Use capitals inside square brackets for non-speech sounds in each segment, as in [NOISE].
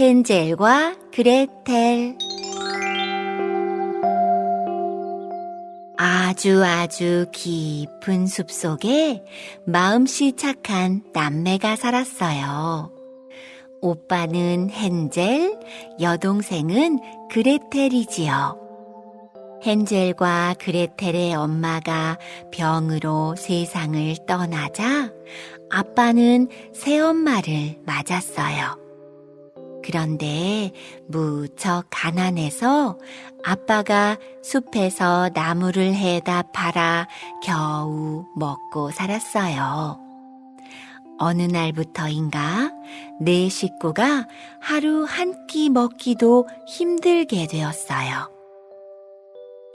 헨젤과 그레텔 아주 아주 깊은 숲 속에 마음씨 착한 남매가 살았어요. 오빠는 헨젤, 여동생은 그레텔이지요. 헨젤과 그레텔의 엄마가 병으로 세상을 떠나자 아빠는 새엄마를 맞았어요. 그런데 무척 가난해서 아빠가 숲에서 나무를 해다 팔아 겨우 먹고 살았어요. 어느 날부터인가 내 식구가 하루 한 끼 먹기도 힘들게 되었어요.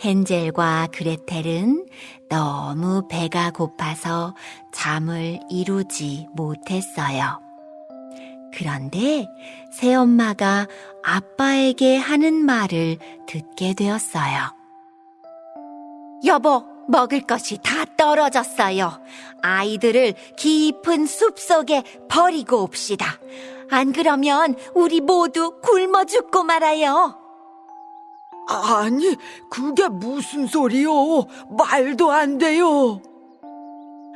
헨젤과 그레텔은 너무 배가 고파서 잠을 이루지 못했어요. 그런데 새엄마가 아빠에게 하는 말을 듣게 되었어요. 여보, 먹을 것이 다 떨어졌어요. 아이들을 깊은 숲 속에 버리고 옵시다. 안 그러면 우리 모두 굶어 죽고 말아요. 아니, 그게 무슨 소리요? 말도 안 돼요.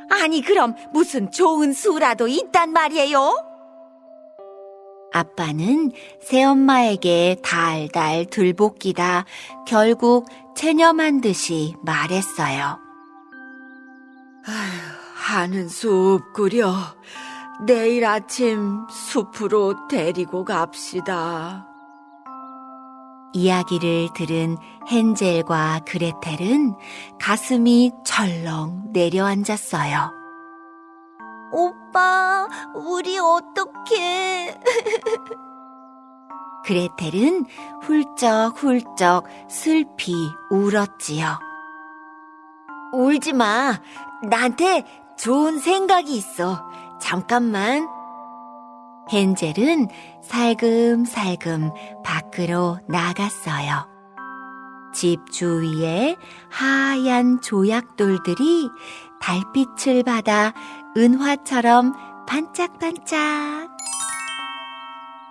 아니, 그럼 무슨 좋은 수라도 있단 말이에요? 아빠는 새엄마에게 달달 들볶이다 결국 체념한 듯이 말했어요. 하는 숲 끓여. 내일 아침 숲으로 데리고 갑시다. 이야기를 들은 헨젤과 그레텔은 가슴이 철렁 내려앉았어요. 오 빠, 우리 어떡해. [LAUGHS] 그레텔은 훌쩍훌쩍 슬피 울었지요. 울지 마. 나한테 좋은 생각이 있어. 잠깐만. 헨젤은 살금살금 밖으로 나갔어요. 집 주위에 하얀 조약돌들이 달빛을 받아 은화처럼 반짝반짝.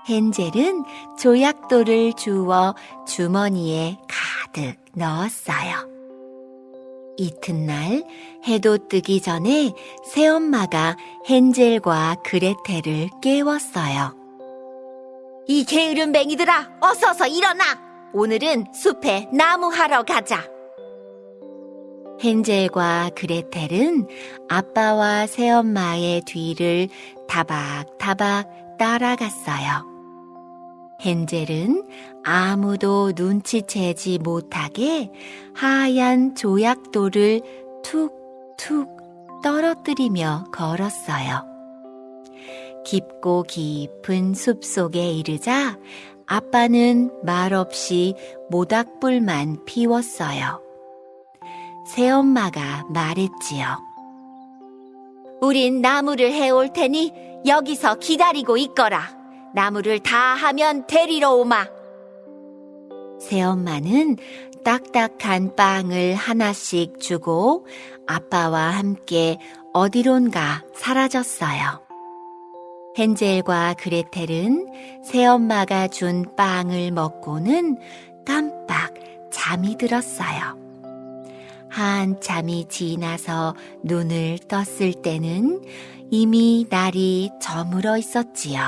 헨젤은 조약돌을 주워 주머니에 가득 넣었어요. 이튿날 해도 뜨기 전에 새엄마가 헨젤과 그레텔을 깨웠어요. 이 게으른 맹이들아, 어서서 일어나! 오늘은 숲에 나무하러 가자. 헨젤과 그레텔은 아빠와 새엄마의 뒤를 타박타박 따라갔어요. 헨젤은 아무도 눈치채지 못하게 하얀 조약돌을 툭툭 떨어뜨리며 걸었어요. 깊고 깊은 숲 속에 이르자 아빠는 말없이 모닥불만 피웠어요. 새엄마가 말했지요. 우린 나무를 해올 테니 여기서 기다리고 있거라. 나무를 다 하면 데리러 오마. 새엄마는 딱딱한 빵을 하나씩 주고 아빠와 함께 어디론가 사라졌어요. 헨젤과 그레텔은 새엄마가 준 빵을 먹고는 깜빡 잠이 들었어요. 한참이 지나서 눈을 떴을 때는 이미 날이 저물어 있었지요.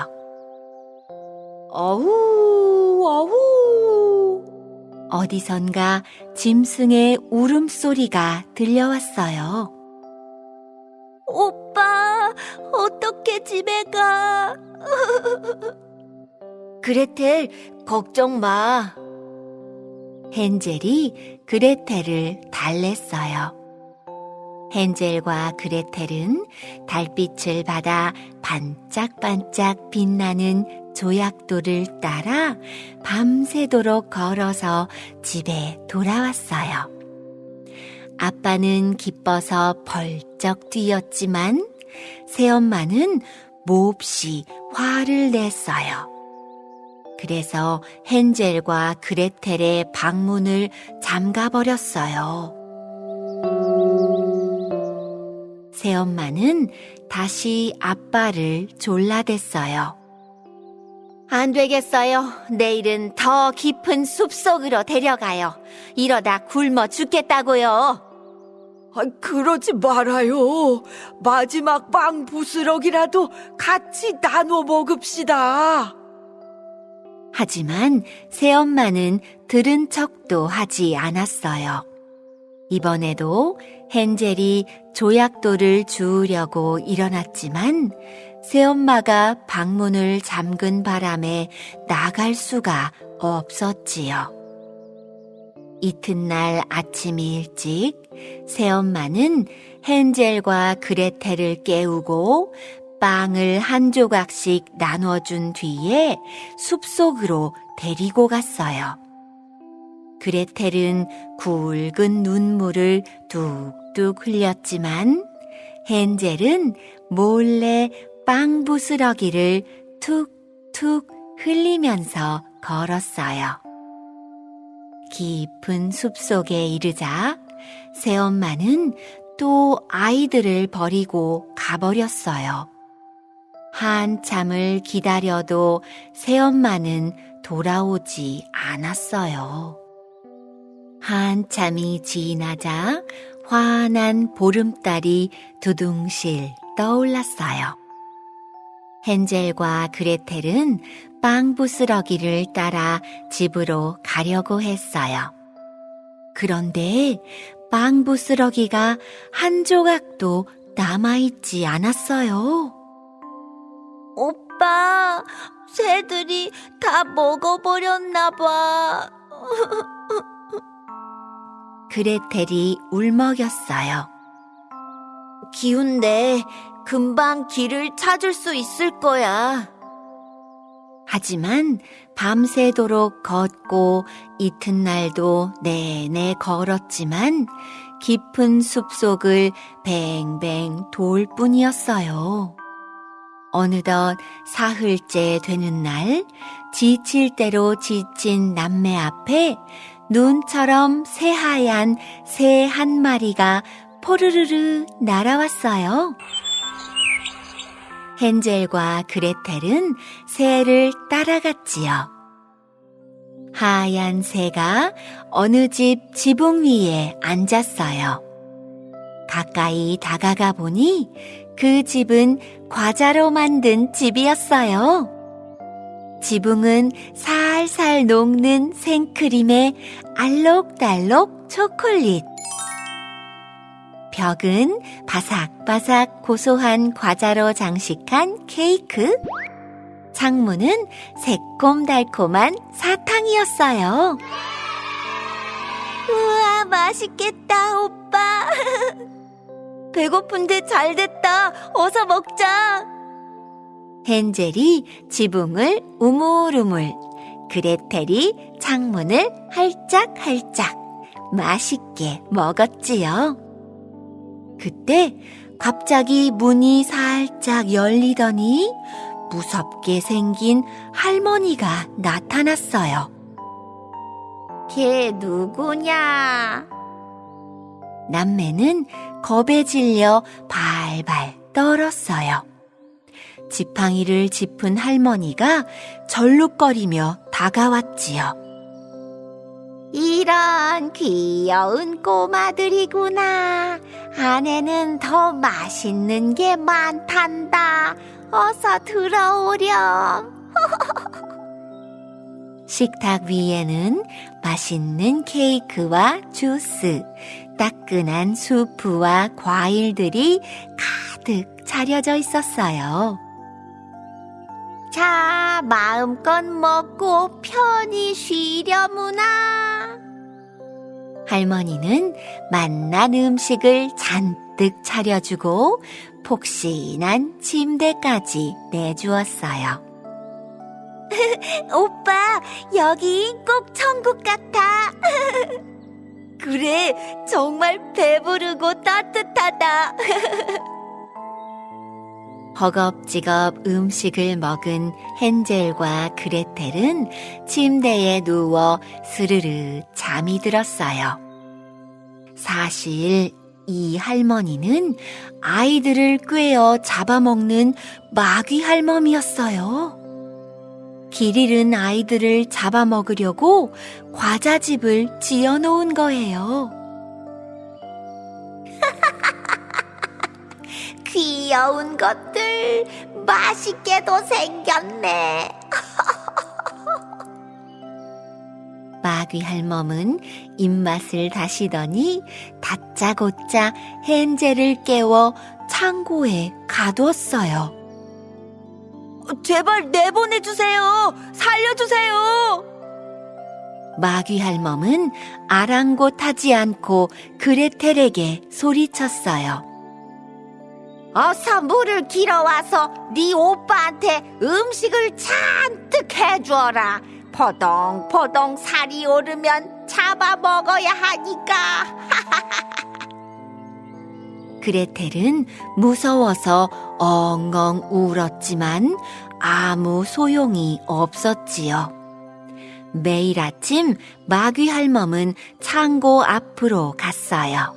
어후, 어후. 어디선가 짐승의 울음소리가 들려왔어요. 오빠, 어떻게 집에 가? [LAUGHS] 그레텔, 걱정 마. 헨젤이 그레텔을 달랬어요. 헨젤과 그레텔은 달빛을 받아 반짝반짝 빛나는 조약돌을 따라 밤새도록 걸어서 집에 돌아왔어요. 아빠는 기뻐서 벌쩍 뛰었지만 새엄마는 몹시 화를 냈어요. 그래서 헨젤과 그레텔의 방문을 잠가버렸어요. 새엄마는 다시 아빠를 졸라댔어요. 안 되겠어요. 내일은 더 깊은 숲 속으로 데려가요. 이러다 굶어 죽겠다고요. 아, 그러지 말아요. 마지막 빵 부스럭이라도 같이 나눠 먹읍시다. 하지만 새엄마는 들은 척도 하지 않았어요. 이번에도 헨젤이 조약돌을 주우려고 일어났지만 새엄마가 방문을 잠근 바람에 나갈 수가 없었지요. 이튿날 아침 일찍 새엄마는 헨젤과 그레텔을 깨우고 빵을 한 조각씩 나눠준 뒤에 숲속으로 데리고 갔어요. 그레텔은 굵은 눈물을 뚝뚝 흘렸지만 헨젤은 몰래 빵 부스러기를 툭툭 흘리면서 걸었어요. 깊은 숲속에 이르자 새엄마는 또 아이들을 버리고 가버렸어요. 한참을 기다려도 새엄마는 돌아오지 않았어요. 한참이 지나자 환한 보름달이 두둥실 떠올랐어요. 헨젤과 그레텔은 빵 부스러기를 따라 집으로 가려고 했어요. 그런데 빵 부스러기가 한 조각도 남아있지 않았어요. 오빠, 새들이 다 먹어버렸나 봐. [LAUGHS] 그레텔이 울먹였어요. 기운데 금방 길을 찾을 수 있을 거야. 하지만 밤새도록 걷고 이튿날도 내내 걸었지만 깊은 숲속을 뱅뱅 돌 뿐이었어요. 어느덧 사흘째 되는 날, 지칠 대로 지친 남매 앞에 눈처럼 새하얀 새 한 마리가 포르르르 날아왔어요. 헨젤과 그레텔은 새를 따라갔지요. 하얀 새가 어느 집 지붕 위에 앉았어요. 가까이 다가가 보니 그 집은 과자로 만든 집이었어요. 지붕은 살살 녹는 생크림에 알록달록 초콜릿. 벽은 바삭바삭 고소한 과자로 장식한 케이크. 창문은 새콤달콤한 사탕이었어요. 우와, 맛있겠다, 오빠. 배고픈데 잘 됐다. 어서 먹자. 헨젤이 지붕을 우물우물, 그레텔이 창문을 할짝할짝 맛있게 먹었지요. 그때 갑자기 문이 살짝 열리더니 무섭게 생긴 할머니가 나타났어요. 걔 누구냐? 남매는 겁에 질려 발발 떨었어요. 지팡이를 짚은 할머니가 절룩거리며 다가왔지요. 이런 귀여운 꼬마들이구나. 안에는 더 맛있는 게 많단다. 어서 들어오렴. [LAUGHS] 식탁 위에는 맛있는 케이크와 주스, 따끈한 수프와 과일들이 가득 차려져 있었어요. 자, 마음껏 먹고 편히 쉬려무나. 할머니는 맛난 음식을 잔뜩 차려주고 폭신한 침대까지 내주었어요. [LAUGHS] 오빠, 여기 꼭 천국 같아. [LAUGHS] 그래, 정말 배부르고 따뜻하다. [LAUGHS] 허겁지겁 음식을 먹은 헨젤과 그레텔은 침대에 누워 스르르 잠이 들었어요. 사실 이 할머니는 아이들을 꿰어 잡아먹는 마귀 할멈이었어요. 길 잃은 아이들을 잡아먹으려고 과자집을 지어 놓은 거예요. [LAUGHS] 귀여운 것들 맛있게도 생겼네. [LAUGHS] 마귀 할멈은 입맛을 다시더니 다짜고짜 헨젤을 깨워 창고에 가두었어요. 제발 내보내주세요. 살려주세요. 마귀 할멈은 아랑곳하지 않고 그레텔에게 소리쳤어요. 어서 물을 길어와서 네 오빠한테 음식을 잔뜩 해주어라. 포동포동 살이 오르면 잡아 먹어야 하니까. [LAUGHS] 그레텔은 무서워서 엉엉 울었지만 아무 소용이 없었지요. 매일 아침 마귀 할멈은 창고 앞으로 갔어요.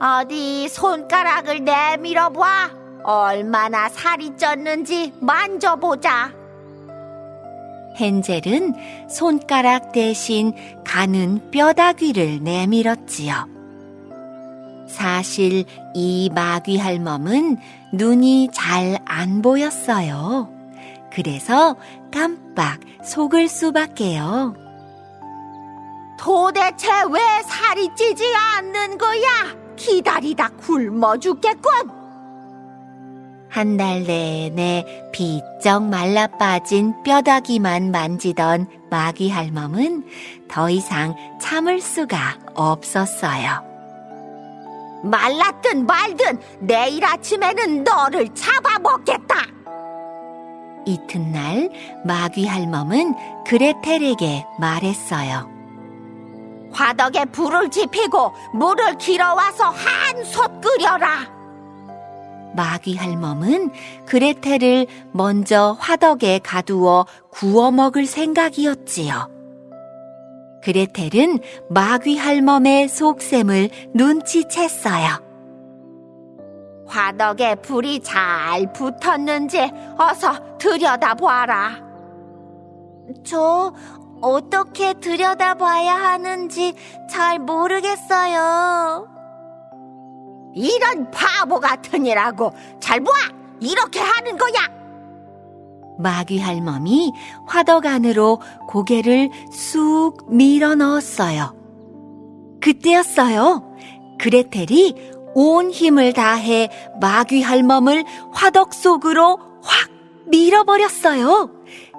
어디 손가락을 내밀어 봐. 얼마나 살이 쪘는지 만져보자. 헨젤은 손가락 대신 가는 뼈다귀를 내밀었지요. 사실 이 마귀 할멈은 눈이 잘 안 보였어요. 그래서 깜빡 속을 수밖에요. 도대체 왜 살이 찌지 않는 거야? 기다리다 굶어 죽겠군. 한 달 내내 비쩍 말라 빠진 뼈다귀만 만지던 마귀 할멈은 더 이상 참을 수가 없었어요. 말랐든 말든 내일 아침에는 너를 잡아먹겠다. 이튿날 마귀 할멈은 그레텔에게 말했어요. 화덕에 불을 지피고 물을 길어와서 한솥 끓여라. 마귀 할멈은 그레텔을 먼저 화덕에 가두어 구워 먹을 생각이었지요. 그레텔은 마귀 할멈의 속셈을 눈치챘어요. 화덕에 불이 잘 붙었는지 어서 들여다봐라. 저 어떻게 들여다봐야 하는지 잘 모르겠어요. 이런 바보 같으니라고 잘 봐! 이렇게 하는 거야! 마귀 할멈이 화덕 안으로 고개를 쑥 밀어 넣었어요. 그때였어요. 그레텔이 온 힘을 다해 마귀 할멈을 화덕 속으로 확 밀어버렸어요.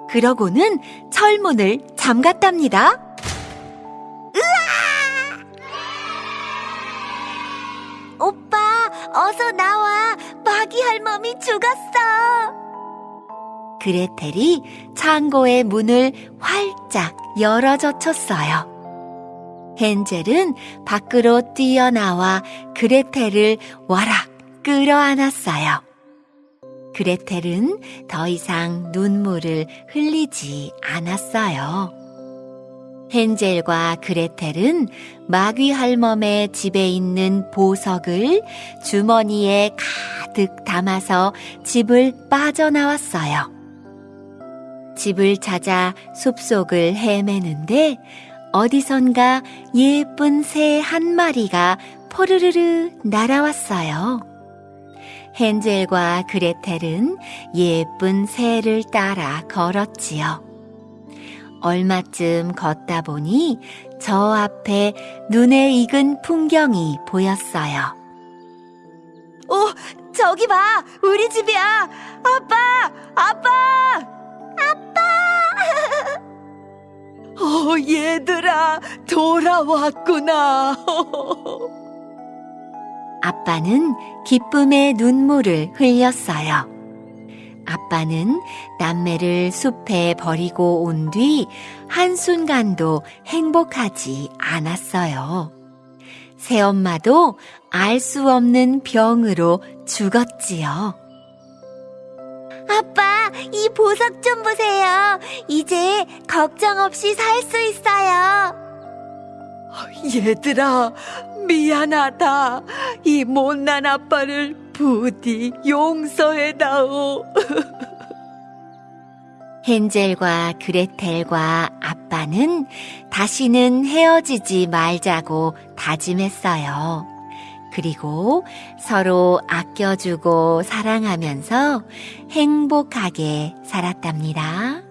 그러고는 철문을 잠갔답니다. 으아! 오빠, 어서 나와. 마귀 할멈이 죽었어. 그레텔이 창고의 문을 활짝 열어 젖혔어요. 헨젤은 밖으로 뛰어나와 그레텔을 와락 끌어안았어요. 그레텔은 더 이상 눈물을 흘리지 않았어요. 헨젤과 그레텔은 마귀 할멈의 집에 있는 보석을 주머니에 가득 담아서 집을 빠져나왔어요. 집을 찾아 숲속을 헤매는데 어디선가 예쁜 새 한 마리가 포르르르 날아왔어요. 헨젤과 그레텔은 예쁜 새를 따라 걸었지요. 얼마쯤 걷다 보니 저 앞에 눈에 익은 풍경이 보였어요. 어, 저기 봐. 우리 집이야. 아빠! 아빠! 아빠! [LAUGHS] 어, 얘들아, 돌아왔구나. [LAUGHS] 아빠는 기쁨의 눈물을 흘렸어요. 아빠는 남매를 숲에 버리고 온 뒤 한순간도 행복하지 않았어요. 새엄마도 알 수 없는 병으로 죽었지요. 아빠, 이 보석 좀 보세요. 이제 걱정 없이 살 수 있어요. 얘들아, 미안하다. 이 못난 아빠를 부디 용서해다오. [LAUGHS] 헨젤과 그레텔과 아빠는 다시는 헤어지지 말자고 다짐했어요. 그리고 서로 아껴주고 사랑하면서 행복하게 살았답니다.